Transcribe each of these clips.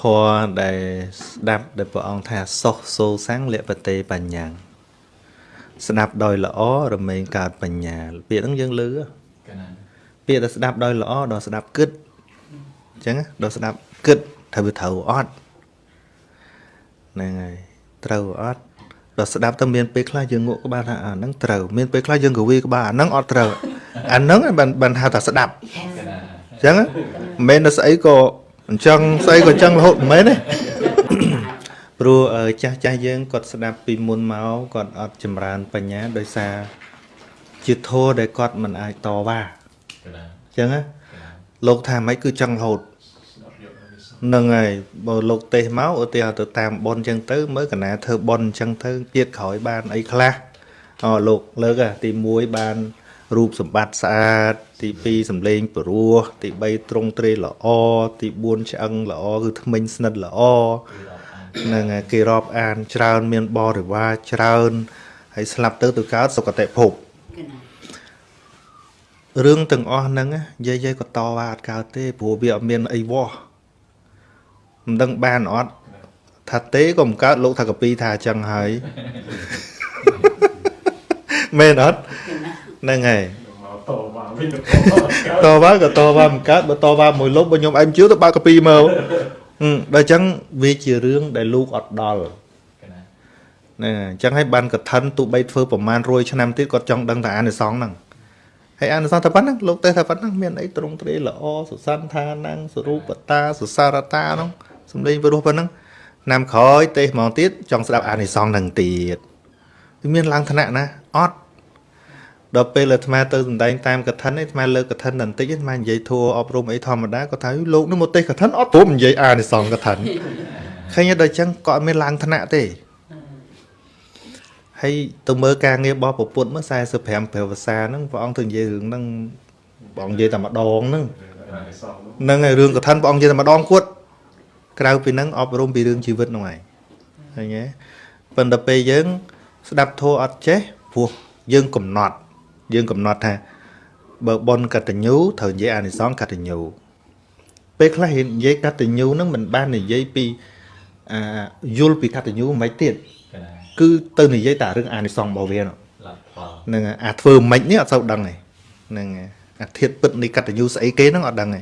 ធម៌ដែលស្ដាប់ដែលព្រះអង្គថាសុខសូសាំងលពតេបញ្ញាស្ដាប់ដោយល្អរមែងកើតបញ្ញាពាក្យហ្នឹងយើងលឺពាក្យដែលស្ដាប់ដោយល្អដល់ស្ដាប់គិតអញ្ចឹងដល់ស្ដាប់គិតថាវាត្រូវអត់ហ្នឹងហើយត្រូវអត់ដល់ស្ដាប់ទៅមានពេលខ្លះយើងងក់ក្បាលថាអាហ្នឹងត្រូវមានពេលខ្លះយើងកវីក្បាលអាហ្នឹងអត់ត្រូវអាហ្នឹងបានបានហៅថាស្ដាប់អញ្ចឹងមិនមែនដល់ស្អីក៏ អញ្ចឹងស្អីក៏អញ្ចឹងរហូតមិនមែនទេព្រោះចាស់ចាស់យើងគាត់ស្ដាប់ពីមុនមកគាត់អត់ចម្រើនបញ្ញាដោយសារជាធម៌ដែលគាត់មិនអាចតវ៉ាអញ្ចឹងណាលោកថាម៉េចគឺចង់រហូតនឹងហើយបើលោកទេសមកឧទាហរណ៍ទៅតាមប៉ុនអញ្ចឹងទៅមើលកណាធ្វើប៉ុនអញ្ចឹងទៅទៀតក្រោយបានអីខ្លះអូលោកលើកទី1បាន រូបសម្បត្តិស្អាត ទី2សម្លេងព្រោះទី3ត្រង់ត្រេល្អទី4ឆ្អឹងល្អគឺថ្មិញស្និតល្អនឹងគេរាប់អានច្រើន មានបរិវារច្រើនហើយស្លាប់ទៅទៅកើតសុគតិភពរឿងទាំងអស់ហ្នឹងយាយយាយក៏តវ៉ាអត់កើតទេព្រោះវាអត់មានអីវោះមិនដឹងបានអត់ថាទេក៏មិនកើតលោកថាកពីថាអញ្ចឹងហើយមែនអត់ ហ្នឹងហើយតវ៉ាវិញតវ៉ាក៏តវ៉ាមិនកើតបើតវ៉ាមួយលុបបើខ្ញុំឯងជឿទៅបើកកាពីមកដល់អញ្ចឹងវាជារឿងដែលលោកអត់ដល់ណាអញ្ចឹងហើយបានកឋិនទូបីធ្វើប្រមាណ100ឆ្នាំទៀតគាត់ចង់ដឹងតែអានិសងហ្នឹងហើយអានិសងតែប៉ុណ្ណឹងលោកទេថាប៉ុណ្ណឹងមានអីត្រង់ត្រេល្អសុសន្តានសរូបតាសុសារតាហ្នឹងសំលេងព្រោះប៉ុណ្ណឹងណាំក្រោយទេហ្មងទៀតចង់ស្ដាប់អានិសងហ្នឹងទៀតវាមានឡើងឋានៈណាអត់ ដល់ពេលអាត្មាទៅសំដែងតាមកថានេះអាត្មាលើកកថាបន្តិចអាត្មានិយាយធัวអប់រំអីធម្មតាគាត់ថាលោកនឹងមកទេសកថាអត់ព្រមនិយាយអានិសងកថាឃើញដល់អញ្ចឹងក៏អត់មានឡើងឋានៈទេហើយទៅមើលការងាររបស់ពពុទ្ធមើល45ព្រះវសាហ្នឹងព្រះអង្គទៅនិយាយរឿងហ្នឹងព្រះអង្គនិយាយតែម្ដងហ្នឹងហ្នឹងហើយរឿងកថាព្រះអង្គនិយាយតែម្ដងគាត់ក្រៅពីហ្នឹងអប់រំពីរឿងជីវិតហ្នឹងហើយឃើញទេប៉ុន្តែពេលយើង ស្ដាប់ធัวអត់ចេះព្រោះយើងកំណត់ យើងកំណត់ថាបើប៉ុនកតញ្ញូត្រូវនិយាយអានិសង្សកតញ្ញូពេលខ្លះនិយាយកតញ្ញូហ្នឹងមិនបាននិយាយពីអាយល់ពីកតញ្ញូមិនទៀតគឺទៅនិយាយតែរឿងអានិសង្សរបស់វាហ្នឹងអាធ្វើមិននេះអត់សូវដឹងទេហ្នឹងអាធៀបពិតនៃកតញ្ញូស្អីគេហ្នឹងអត់ដឹងទេ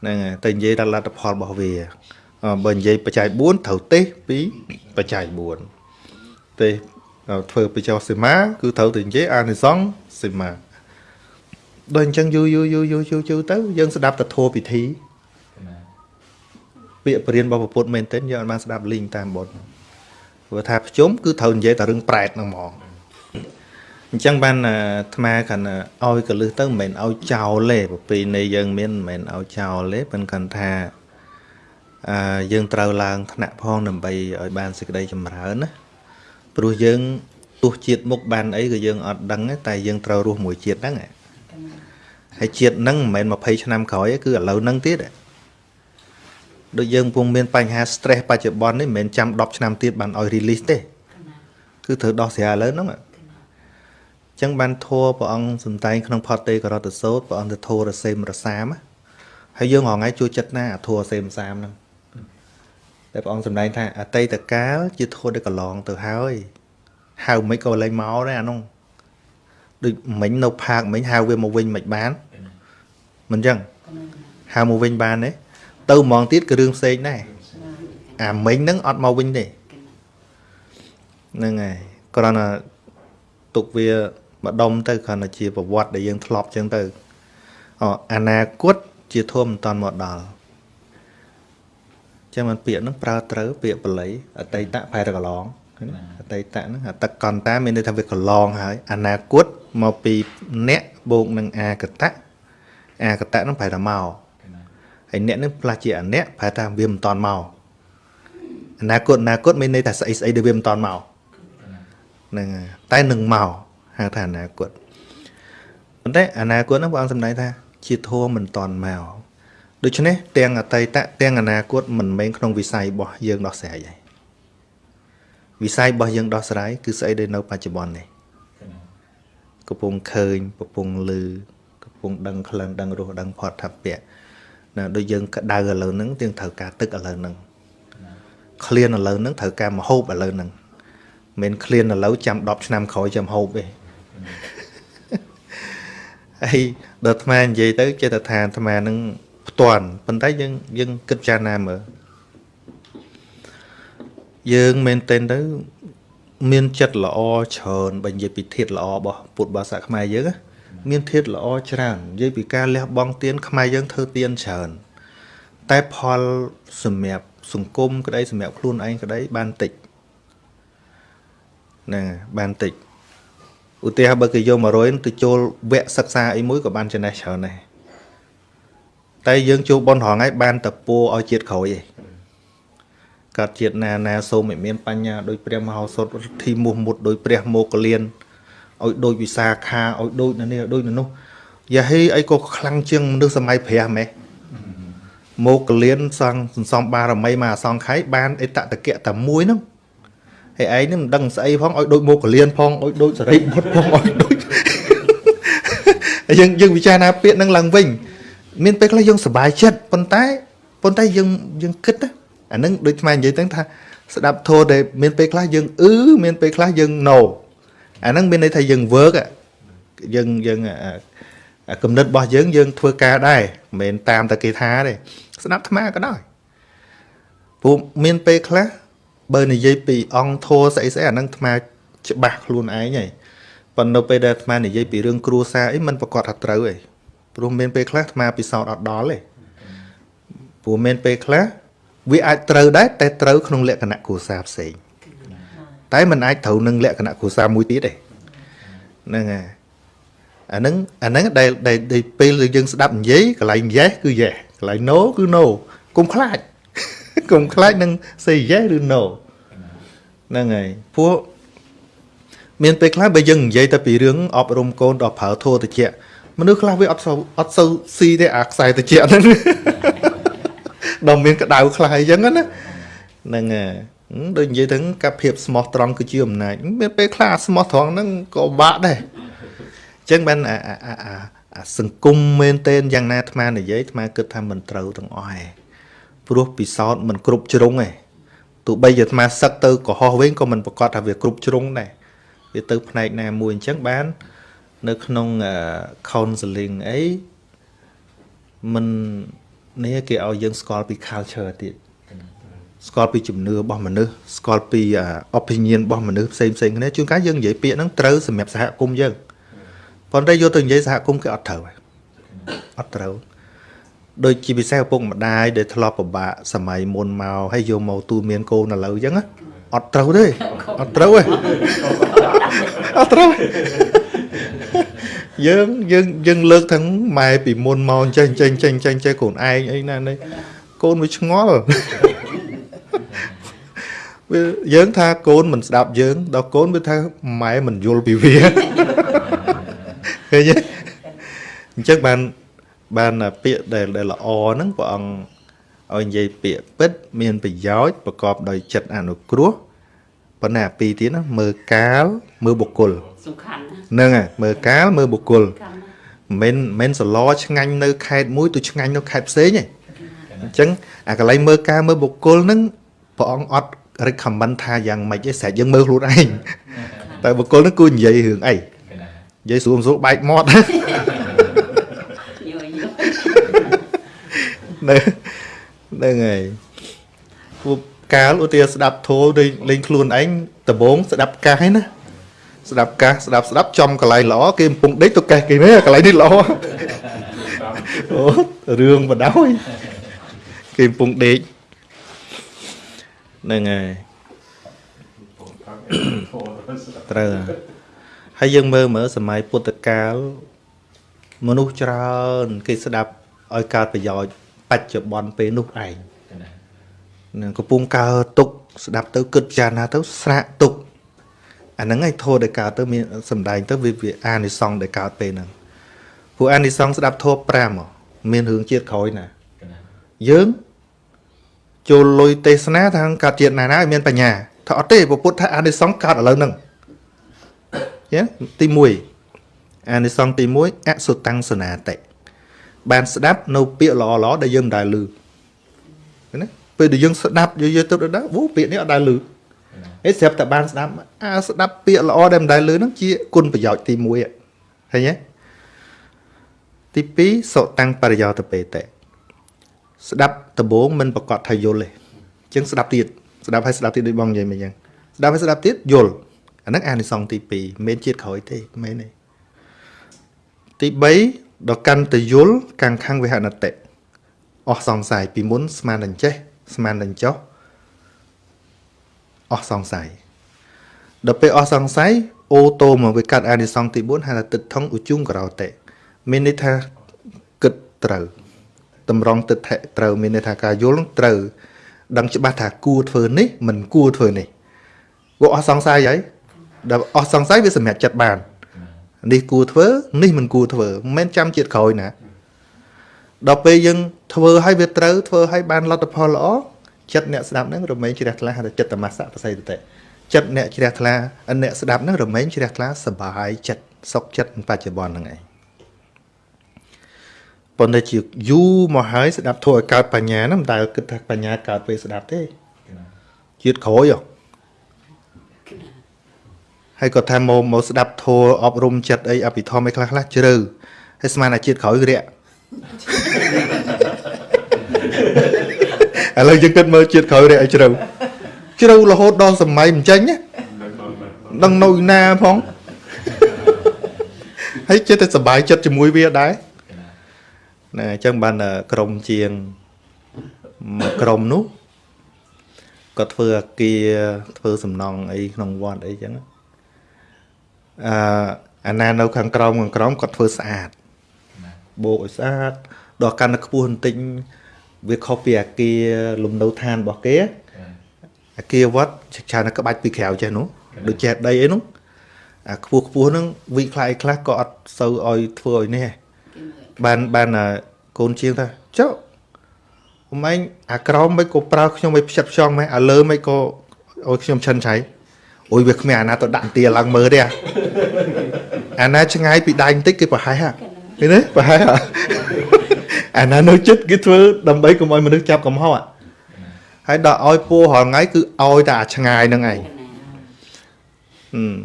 ហ្នឹងតែនិយាយតែលទ្ធផលរបស់វាបើនិយាយបច្ច័យ4ត្រូវទេសពីបច្ច័យ4ទេស ធ្វើបច្ចោសីមាគឺត្រូវតែនិយាយអានិសង្សសីមាដូចអញ្ចឹងយូរយូរយូរយូរយូរយូរទៅយើងស្ដាប់តែធัวពិធីពាក្យបរិញ្ញារបស់ពុទ្ធមែនទែនយើងអត់បានស្ដាប់លីងតាមបុតព្រោះថាប្រជុំគឺត្រូវនិយាយតែរឿងប្រែតហ្នឹងហ្មងអញ្ចឹងបានអាត្មាគាត់ឲ្យកលឹះទៅមិនមែនឲ្យចោលទេប្រពៃណីយើងមានមិនមែនឲ្យចោលទេប៉ុន្តែគាត់ថាអឺយើងត្រូវឡើងថ្នាក់ផងដើម្បីឲ្យបានសេចក្តីចម្រើនណា ព្រោះយើងទោះជាតិមុខបានអីក៏យើងអត់ដឹងតែយើងត្រូវរស់មួយជាតិហ្នឹងហើយជាតិហ្នឹងមិនមែន20ឆ្នាំក្រោយទេគឺឥឡូវហ្នឹងទៀតដូចយើងកំពុងមានបញ្ហា stress បច្ចុប្បន្ននេះមិនមែនចាំ10ឆ្នាំទៀតបានឲ្យ release ទេគឺត្រូវដោះស្រាយឥឡូវហ្នឹងអញ្ចឹងបានធัวព្រះអង្គសំដែងក្នុងផតទេករតសោតព្រះអង្គទៅធัวរសេមរសាមហើយយើងរងថ្ងៃជួយចិត្តណាអាធัวរសេមសាមហ្នឹង តែព្រះអង្គសម្ដែងថាអតីតកាលជាធម៌ដែលកន្លងទៅហើយហៅមិនក៏លែងមកដែរអានោះដូចមិញនៅផាកមិញហៅវាមកវិញមិនបានមិនចឹងហៅមកវិញបានទេទៅហ្មងទៀតគឺរឿងផ្សេងដែរអាមិញហ្នឹងអត់មកវិញទេហ្នឹងហើយគ្រាន់តែទុកវាម្ដុំទៅគ្រាន់តែជាប្រវត្តិដែលយើងធ្លាប់ចឹងទៅអអនាគតជាធម៌មិនតាន់មកដល់ ចឹងមិនពាក្យហ្នឹងប្រើត្រូវពាក្យបល័យអតីតប្រែទៅកន្លងអតីតហ្នឹងអតកន្តាមានន័យថាវាកន្លងហើយអនាគតមកពីអ្នកបូកនឹងអាកតៈអាកតៈហ្នឹងប្រែថាមកហើយអ្នកហ្នឹងផ្លាស់ជាអអ្នកប្រែថាវាមិនតាន់មកអនាគតអនាគតមានន័យថាស្អីស្អីដែលវាមិនតាន់មកហ្នឹងតែនឹងមកហៅថាអនាគតប៉ុន្តែអនាគតហ្នឹងព្រះអង្គសម្ដែងថាជាធម៌មិនតាន់មក ដូច្នេះទាំងអតីតទាំងអនាគតមិនមែនក្នុងវិស័យរបស់យើងដោះស្រាយទេវិស័យរបស់យើងដោះស្រាយគឺស្អីដែលនៅបច្ចុប្បន្ននេះកំពុងឃើញកំពុងឮកំពុងដឹងក្លិនដឹងរសដឹងផតថពៈណាដូចយើងក្តៅឥឡូវហ្នឹងយើងត្រូវការទឹកឥឡូវហ្នឹងឃ្លានឥឡូវហ្នឹងត្រូវការមហូបឥឡូវហ្នឹងមិនឃ្លានឥឡូវចាំ10ឆ្នាំក្រោយចាំហូបទេហើយដល់អាត្មានិយាយទៅចេះតែថាអាត្មានឹង ផ្ទាន់ប៉ុន្តែយើងយើងគិតចារណាមើលយើងមែនទែនទៅមានចិត្តល្អច្រើនបើនិយាយពីធាតល្អរបស់ពុទ្ធបាសាខ្មែរយើងណាមានធាតល្អច្រើននិយាយពីការលះបង់ទានខ្មែរយើងធ្វើទានច្រើនតែផលសម្រាប់សង្គមក្តីសម្រាប់ខ្លួនឯងក្តីបានតិចណាបានតិចឧទាហរណ៍បើគេយក100ទៅចូលវគ្គសិក្សាអីមួយក៏បានចំណេះច្រើនដែរ តែយើងចូលបនរងហើយបានតែពួរឲ្យជាតិក្រោយឯងកើតជាតិណាណាសូមឲ្យមានបញ្ញាដោយព្រះមហោសថធីមុះមុតដោយព្រះមោគលានឲ្យដូចវិសាខាឲ្យដូចនៅនេះដូចនៅនោះយ៉ាហេអីក៏ខ្លាំងជាងមនុស្សសម័យព្រះម៉េះមកកលៀនសង់សន្សំបារមីមកអសង្ខ័យបានអេតតកៈតែមួយហ្នឹងហើយឯងនេះមិនដឹងស្អីផងឲ្យដូចមកកលៀនផងឲ្យដូចសរិបុត្រផងឲ្យដូចយើងយើងពិចារណាពាក្យហ្នឹងឡើងវិញ មានពេលខ្លះយើងសប្បាយចិត្តប៉ុន្តែប៉ុន្តែយើងយើងគិតអានឹងដូចខ្មែរនិយាយទាំងថាស្ដាប់ធម៌ដែលមានពេលខ្លះយើងអឺមានពេលខ្លះយើង no អានឹងមានន័យថាយើង work យើងយើងគំនិតរបស់យើងយើងធ្វើការដែរមិនមែនតាមតែគេថាទេស្ដាប់ថ្មក៏ដោយព្រោះមានពេលខ្លះបើនិយាយពីអង្គធម៌ស្អីស្អីអានឹងថ្មច្បាស់ខ្លួនឯងហើយប៉ុន្តែនៅពេលដែលអាត្មានិយាយពីរឿងគ្រួសារអីมันប្រកាសថាត្រូវអី ព្រោះមានពេលខ្លះថ្មពិសោធន៍អត់ដល់ទេព្រោះមានពេលខ្លះវាអាចត្រូវដែរតែត្រូវក្នុងលក្ខណៈគ្រួសារផ្សេងតែมันអាចត្រូវនឹងលក្ខណៈគ្រួសារមួយទៀតទេហ្នឹងហើយអាហ្នឹងអាហ្នឹងដែលដែលពេលយើងស្ដាប់និយាយកន្លែង yes គឺ yes កន្លែង no គឺ no កុំខ្លាចកុំខ្លាចនឹង say yes ឬ no ហ្នឹងហើយពួកមានពេលខ្លះបើយើងនិយាយតែពីរឿងអប់រំកូនដល់ប្រើធោតិច មនុស្សខ្លះវាអត់សូវអត់សូវស៊ីទេអាខ្សែតិចហ្នឹងដល់មានក្តៅខ្លះអីចឹងណាហ្នឹងហើយដូចនិយាយទៅកាប់ភាពស្មោះត្រង់គឺជាអំណាចមានពេលខ្លះស្មោះត្រង់ហ្នឹងក៏បាក់ដែរអញ្ចឹងបានអាអាអាសង្គមមែនទែនយ៉ាងណាអាត្មានិយាយអាត្មាគិតថាមិនត្រូវទាំងអស់ឯងព្រោះពិសោធន៍មិនគ្រប់ជ្រុងឯងទោះបីជាអាត្មាសឹកទៅកុហកវិញក៏មិនប្រកាសថាវាគ្រប់ជ្រុងដែរវាទៅផ្នែកណាមួយអញ្ចឹងបាន នៅក្នុង counseling អីមិននេះគេឲ្យយើងស្គាល់ពី culture ទៀតស្គាល់ពីជំនឿរបស់មនុស្សស្គាល់ពី opinion របស់មនុស្សផ្សេងផ្សេងគ្នាជួនកាលយើងនិយាយពាក្យហ្នឹងត្រូវសម្រាប់សហគមន៍យើងប៉ុន្តែយកទៅនិយាយសហគមន៍គេអត់ត្រូវអត់ត្រូវដូចជាពិសេសឪពុកម្ដាយដែលធ្លាប់ពិបាកសម័យមុនមកហើយយកមកទូមានកូនឥឡូវអញ្ចឹងអត់ត្រូវទេអត់ត្រូវទេអត់ត្រូវ យើងយើងយើងលើកទាំងម៉ែពីមុនមកចេះចេះចេះចេះចេះកូនឯងអីណានេះកូនវាឆ្ងល់វាយើងថាកូនមិនស្ដាប់យើងដល់កូនវាថាម៉ែមិនយល់ពីវាឃើញទេអញ្ចឹងបានបានពាក្យដែលដែលល្អហ្នឹងព្រះអង្គឲ្យនិយាយពាក្យពិត មានប្រយោជន៍ប្រកបដោយចិត្តអនុគ្រោះប៉ុន្តែអាពីរទៀតណាមើលកាលមើលបុគ្គល សំខាន់ហ្នឹងហើយមើលកាលមើលបុគ្គលមិនមិនសឡឆ្ងាញ់នៅខេត្តមួយទៅឆ្ងាញ់នៅខេត្តផ្សេងទេអញ្ចឹងអាកន្លែងមើលការមើលបុគ្គលហ្នឹងព្រះអង្គអត់ recommend ថាយ៉ាងម៉េចទេស្រេចយើងមើលខ្លួនឯងតែបុគ្គលហ្នឹងគួរនិយាយរឿងអីនិយាយស្រួលស្រួលបែកមាត់នៅហ្នឹងហើយពួកកាលឧទាហរណ៍ស្ដាប់ធោដូចលេងខ្លួនឯងដំបងស្ដាប់កាសឯណា ស្ដាប់កាសស្ដាប់ស្ដាប់ចំកន្លែងល្អគេកំពុងដេកទៅកេះគេនេះកន្លែងនេះល្អអូរឿងបដោយគេកំពុងដេកហ្នឹងហើយត្រូវហើយយើងមើលមើលសម័យពុទ្ធកាលមនុស្សច្រើនគេស្ដាប់ឲ្យកើតប្រយោជន៍បច្ចុប្បន្នពេលនោះឯងនឹងកំពុងកើទុក ស្ដាប់ទៅគិតពិចារណាទៅស្រាក់ទុក អាហ្នឹងឯងធោះដែលកើតទៅមានសំដែងទៅវាវាអានិសង្សដែលកើតពេលហ្នឹងព្រោះអានិសង្សស្ដាប់ធោះ5មានរឿងជាតិក្រោយណាយើងចូលលុយទេសនាថាកើតជាតិណាណាឲ្យមានបញ្ញាថាអត់ទេពុទ្ធថាអានិសង្សកើតឥឡូវហ្នឹងយ៉ាទី1អានិសង្សទី1អសុតាំងសនាតិបានស្ដាប់នៅពាក្យល្អៗដែលយើងមិនដែលឮឃើញទេពេលដែលយើងស្ដាប់យើងយកទៅដល់អូពាក្យនេះអត់ដែលឮ អេស្រាប់តែបានស្ដាប់អាស្ដាប់ពាក្យល្អដែលមិនដែលឮហ្នឹងជាគុណប្រយោជន៍ទី1ឃើញទេទី2សុតាំងបរិយោតពេតេស្ដាប់ដំបូងមិនប្រកាសថាយល់ទេអញ្ចឹងស្ដាប់ទៀតស្ដាប់ហើយស្ដាប់ទៀតដូចបងនិយាយមិញអញ្ចឹងស្ដាប់ហើយស្ដាប់ទៀតយល់អាហ្នឹងអានិសង្សទី2មិនមែនជាតិក្រោយទេមិនមែនទេទី3ដល់កាន់តយល់កាំងខាំងវិហនតិអស់សង្ស័យពីមុនស្មានតែចេះស្មានតែចោះ អស់សង្ស័យដល់ពេលអស់សង្ស័យអូតូមកវាកាត់អានិសង្សទី4ហៅថាទឹកថងឧជុងក្រោតេមានន័យថាគិតត្រូវតម្រង់ទឹកថៈត្រូវមានន័យថាការយល់ត្រូវដឹងច្បាស់ថាគួរធ្វើនេះមិនគួរធ្វើនេះវាអស់សង្ស័យហើយដល់អស់សង្ស័យវាសម្រេចចិត្តបាននេះគួរធ្វើនេះមិនគួរធ្វើមិនមែនចាំជាតិក្រោយណាដល់ពេលយើងធ្វើឲ្យវាត្រូវធ្វើឲ្យបានលទ្ធផលល្អ ចិត្តអ្នកស្ដាប់ហ្នឹងរមែងជ្រះថ្លាហៅថាចិត្តតមសៈបសិទ្ធិចិត្តអ្នកជ្រះថ្លាអ្នកស្ដាប់ហ្នឹងរមែងជ្រះថ្លាសบายចិត្តសុខចិត្តបច្ចុប្បន្នហ្នឹងឯងប៉ុន្តែជាយូរមកហើយស្ដាប់ធัวឲ្យកើតបញ្ញាហ្នឹងមិនដែលគិតថាបញ្ញាកើតពេលស្ដាប់ទេជាតិក្រោយហ៎ហើយក៏ថាមកមកស្ដាប់ធัวអប់រំចិត្តអីអភិធម្មអីខ្លះខ្លះជ្រៅហើយស្មានតែជាតិក្រោយរាក់ ឥឡូវយើងគិតមើលជាតិក្រោយរាក់ឲ្យជ្រៅជ្រៅរហូតដល់សម័យមិនចេញណាដឹងនៅណាផងហើយចិត្តតែសុបាយចិត្តជាមួយវាដែរណាអញ្ចឹងបានក្រុមជាងមួយក្រុមនោះក៏ធ្វើអាគារធ្វើសំណង់អីក្នុងវត្តអីចឹងអឺអាណានៅខាងក្រោមខាងក្រោមគាត់ធ្វើស្អាតបោកឲ្យស្អាតដល់កាន់តែខ្ពស់បន្តិច វាខុសពីអាគារលំនៅឋានរបស់គេអាគារវត្តច្រើនតែក្បាច់ពីក្រៅចេះនោះដូចចេះដីអីនោះអាខ្ពស់ខ្ពស់ហ្នឹងវិខ្លះខ្លះក៏អត់សូវឲ្យធ្វើឲ្យនេះបានបានកូនជាងថាចុះអមឯងអាក្រមមិនក៏ប្រើខ្ញុំឲ្យផ្ចិតផ្ចង់ម៉េះអាលើមិនក៏ឲ្យខ្ញុំឈិនឆៃអូយវាគ្មានអាណាទៅដាក់ទាឡើងមើលទេអាណាឆ្ងាយពីដៃបន្តិចគេប្រហែសឃើញទេប្រហែស អាណានៅចិត្តគេធ្វើដើម្បីកុំឲ្យមនុស្សចាប់កំហុសហើយដល់ឲ្យពូរាល់ថ្ងៃគឺឲ្យតែអាឆ្ងាយហ្នឹងឯងហឹម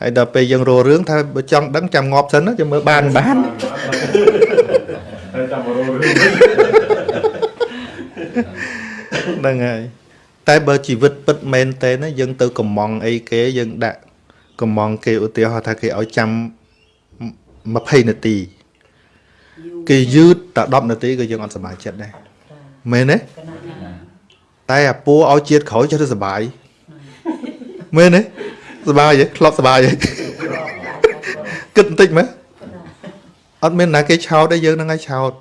ហើយដល់ពេលយើងរករឿងថាបើចង់ដឹងចាំងាប់សិនចាំមើលបានបានហើយចាំរករឿងហ្នឹងហើយតែបើជីវិតពិតមែនតើណាយើងទៅកំងអីគេយើងដាក់កំងគេឧទាហរណ៍ថាគេឲ្យចាំ20នាទី គេយឺតតែ10នាទីក៏យើងអត់សប្បាយចិត្តដែរមែនទេតែអាពូឲ្យជាតិក្រោយចេះទៅសប្បាយមែនទេសប្បាយទេធ្លាប់សប្បាយទេគិតបន្តិចមើលអត់មានណាគេឆោតទេយើងនឹងឲ្យឆោត